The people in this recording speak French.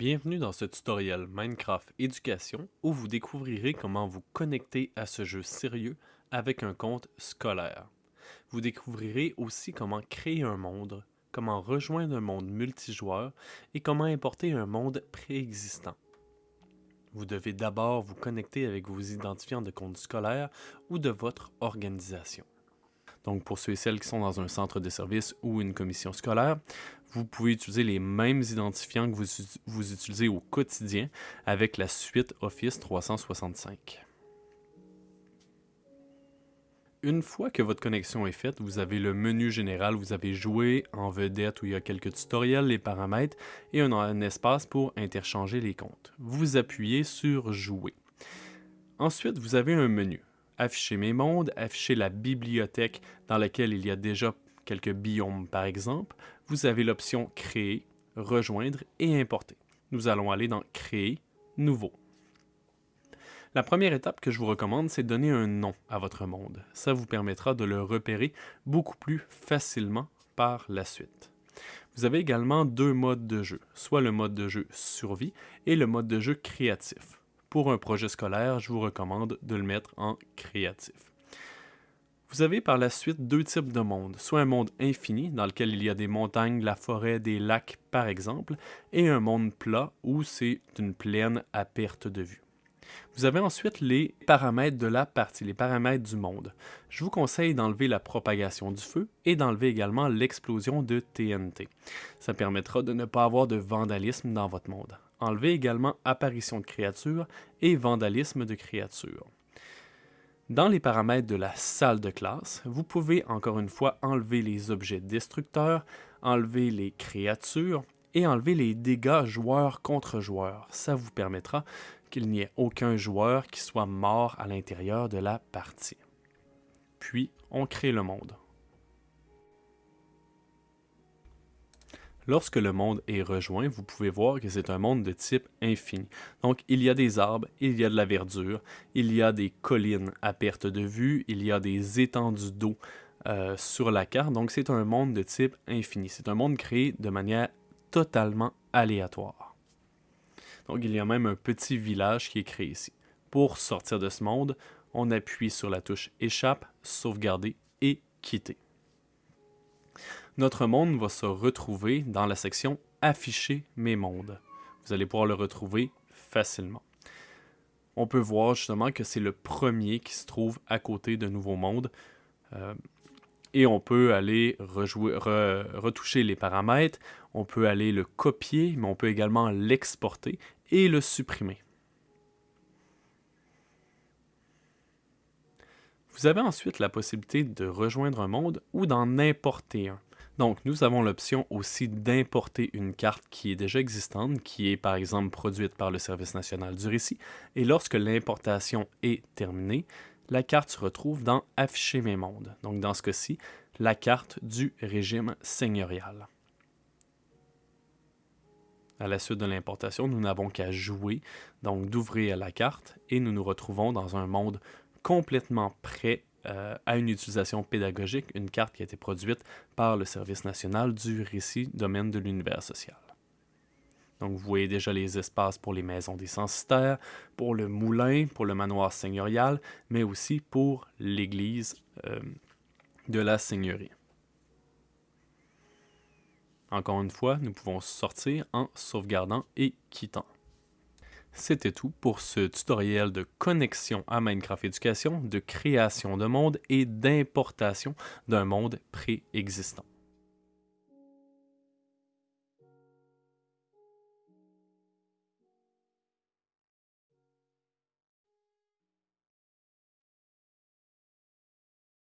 Bienvenue dans ce tutoriel Minecraft Éducation où vous découvrirez comment vous connecter à ce jeu sérieux avec un compte scolaire. Vous découvrirez aussi comment créer un monde, comment rejoindre un monde multijoueur et comment importer un monde préexistant. Vous devez d'abord vous connecter avec vos identifiants de compte scolaire ou de votre organisation. Donc, pour ceux et celles qui sont dans un centre de service ou une commission scolaire, vous pouvez utiliser les mêmes identifiants que vous, utilisez au quotidien avec la suite Office 365. Une fois que votre connexion est faite, vous avez le menu général, vous avez joué en vedette où il y a quelques tutoriels, les paramètres et un espace pour interchanger les comptes. Vous appuyez sur Jouer. Ensuite, vous avez un menu afficher mes mondes, afficher la bibliothèque dans laquelle il y a déjà quelques biomes par exemple, vous avez l'option Créer, Rejoindre et Importer. Nous allons aller dans Créer, Nouveau. La première étape que je vous recommande, c'est de donner un nom à votre monde. Ça vous permettra de le repérer beaucoup plus facilement par la suite. Vous avez également deux modes de jeu, soit le mode de jeu survie et le mode de jeu créatif pour un projet scolaire, je vous recommande de le mettre en créatif. Vous avez par la suite deux types de mondes, soit un monde infini dans lequel il y a des montagnes, la forêt, des lacs par exemple, et un monde plat où c'est une plaine à perte de vue. Vous avez ensuite les paramètres de la partie, les paramètres du monde. Je vous conseille d'enlever la propagation du feu et d'enlever également l'explosion de TNT. Ça permettra de ne pas avoir de vandalisme dans votre monde. Enlevez également apparition de créatures et vandalisme de créatures. Dans les paramètres de la salle de classe, vous pouvez encore une fois enlever les objets destructeurs, enlever les créatures et enlever les dégâts joueur contre joueur. Ça vous permettra qu'il n'y ait aucun joueur qui soit mort à l'intérieur de la partie. Puis, on crée le monde. Lorsque le monde est rejoint, vous pouvez voir que c'est un monde de type infini. Donc, il y a des arbres, il y a de la verdure, il y a des collines à perte de vue, il y a des étendues d'eau euh, sur la carte. Donc, c'est un monde de type infini. C'est un monde créé de manière totalement aléatoire. Donc, il y a même un petit village qui est créé ici. Pour sortir de ce monde, on appuie sur la touche Échappe, Sauvegarder et Quitter notre monde va se retrouver dans la section Afficher mes mondes. Vous allez pouvoir le retrouver facilement. On peut voir justement que c'est le premier qui se trouve à côté de Nouveau Monde. Euh, et on peut aller retoucher les paramètres, on peut aller le copier, mais on peut également l'exporter et le supprimer. Vous avez ensuite la possibilité de rejoindre un monde ou d'en importer un. Donc, nous avons l'option aussi d'importer une carte qui est déjà existante, qui est par exemple produite par le Service national du récit, et lorsque l'importation est terminée, la carte se retrouve dans Afficher mes mondes. Donc, dans ce cas-ci, la carte du régime seigneurial. À la suite de l'importation, nous n'avons qu'à jouer, donc d'ouvrir la carte, et nous nous retrouvons dans un monde complètement prêt euh, à une utilisation pédagogique, une carte qui a été produite par le Service national du récit domaine de l'univers social. Donc vous voyez déjà les espaces pour les maisons des censitaires, pour le moulin, pour le manoir seigneurial, mais aussi pour l'église euh, de la seigneurie. Encore une fois, nous pouvons sortir en sauvegardant et quittant. C'était tout pour ce tutoriel de connexion à Minecraft Éducation, de création de monde et d'importation d'un monde préexistant.